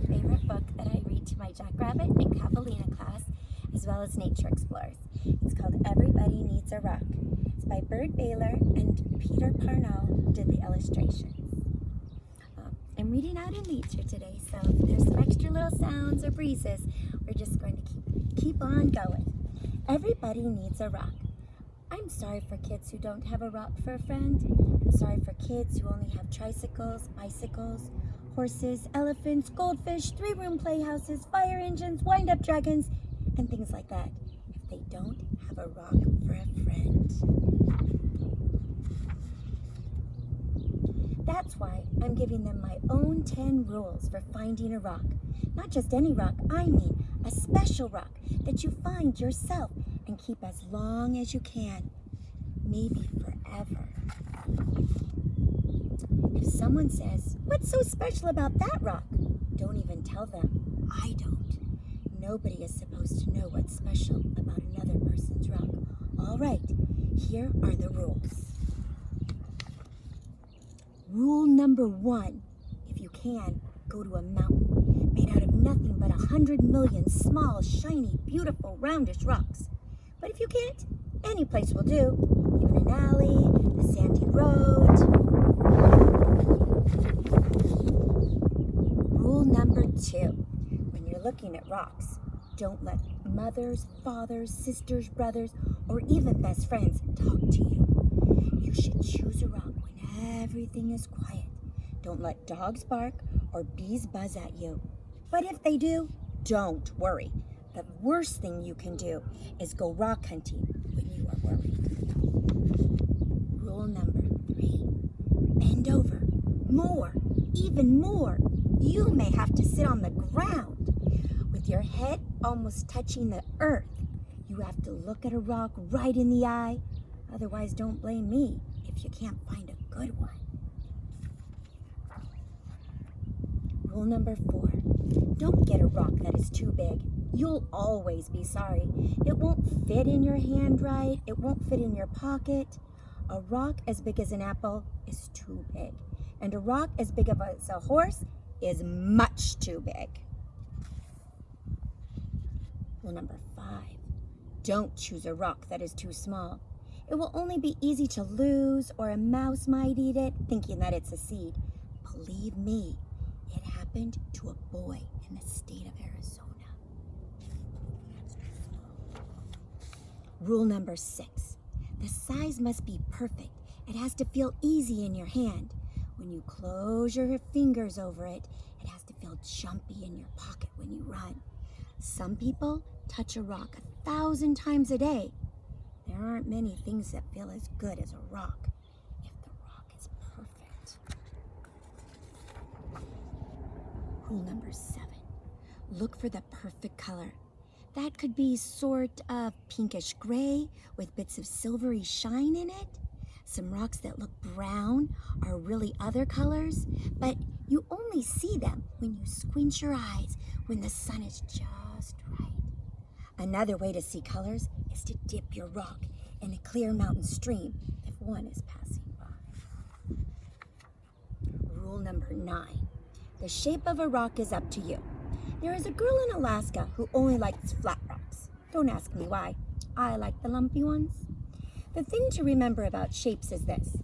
favorite book that I read to my Jackrabbit and Catalina class, as well as Nature Explorers. It's called Everybody Needs a Rock. It's by Byrd Baylor and Peter Parnall did the illustrations. Um, I'm reading out in nature today, so if there's some extra little sounds or breezes, we're just going to keep, keep on going. Everybody needs a rock. I'm sorry for kids who don't have a rock for a friend. I'm sorry for kids who only have tricycles, bicycles, horses, elephants, goldfish, three-room playhouses, fire engines, wind-up dragons, and things like that. If they don't have a rock for a friend. That's why I'm giving them my own 10 rules for finding a rock. Not just any rock, I mean a special rock that you find yourself and keep as long as you can, maybe forever. If someone says, what's so special about that rock? Don't even tell them. I don't. Nobody is supposed to know what's special about another person's rock. All right, here are the rules. Rule number one, if you can, go to a mountain made out of nothing but a hundred million small, shiny, beautiful, roundish rocks. But if you can't, any place will do. Even an alley, a sandy road. Rule number two, when you're looking at rocks, don't let mothers, fathers, sisters, brothers, or even best friends talk to you. You should choose a rock when everything is quiet. Don't let dogs bark or bees buzz at you. But if they do, don't worry. The worst thing you can do is go rock hunting when you are worried. Rule number three, bend over, more, even more. You may have to sit on the ground with your head almost touching the earth. You have to look at a rock right in the eye. Otherwise, don't blame me if you can't find a good one. Rule number four, don't get a rock that is too big you'll always be sorry. It won't fit in your hand right. It won't fit in your pocket. A rock as big as an apple is too big. And a rock as big as a horse is much too big. Rule number five, don't choose a rock that is too small. It will only be easy to lose or a mouse might eat it thinking that it's a seed. Believe me, it happened to a boy in the state of Arizona. Rule number six, the size must be perfect. It has to feel easy in your hand. When you close your fingers over it, it has to feel jumpy in your pocket when you run. Some people touch a rock a thousand times a day. There aren't many things that feel as good as a rock if the rock is perfect. Rule number seven, look for the perfect color. That could be sort of pinkish gray with bits of silvery shine in it. Some rocks that look brown are really other colors, but you only see them when you squint your eyes when the sun is just right. Another way to see colors is to dip your rock in a clear mountain stream if one is passing by. Rule number nine, the shape of a rock is up to you. There is a girl in Alaska who only likes flat rocks. Don't ask me why. I like the lumpy ones. The thing to remember about shapes is this.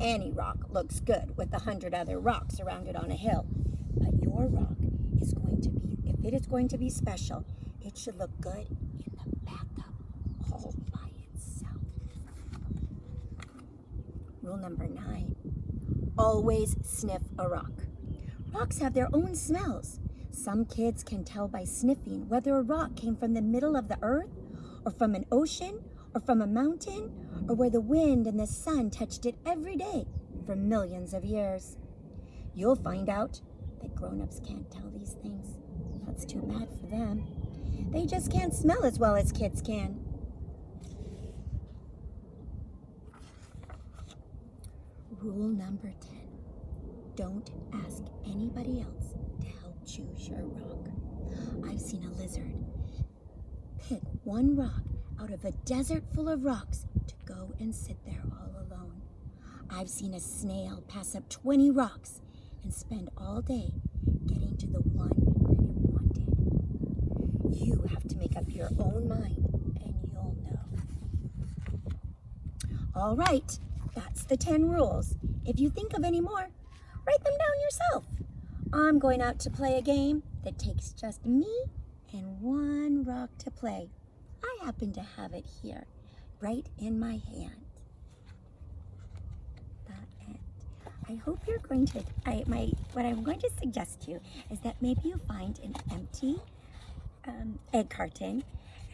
Any rock looks good with a hundred other rocks around it on a hill. But your rock is going to it is going to be special, it should look good in the bathtub all by itself. Rule number nine, always sniff a rock. Rocks have their own smells. Some kids can tell by sniffing whether a rock came from the middle of the earth or from an ocean or from a mountain or where the wind and the sun touched it every day for millions of years. You'll find out that grown-ups can't tell these things. That's too bad for them. They just can't smell as well as kids can. Rule number 10. Don't ask anybody else to help choose your rock. I've seen a lizard pick one rock out of a desert full of rocks to go and sit there all alone. I've seen a snail pass up 20 rocks and spend all day getting to the one You have to make up your own mind, and you'll know. All right, that's the 10 rules. If you think of any more, write them down yourself. I'm going out to play a game that takes just me and one rock to play. I happen to have it here, right in my hand. I hope you're going to, I, my, what I'm going to suggest to you is that maybe you find an empty um, egg carton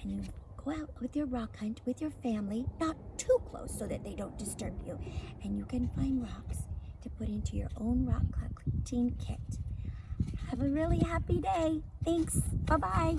and you go out with your rock hunt with your family, not too close so that they don't disturb you, and you can find rocks to put into your own rock collecting kit. Have a really happy day. Thanks. Bye bye.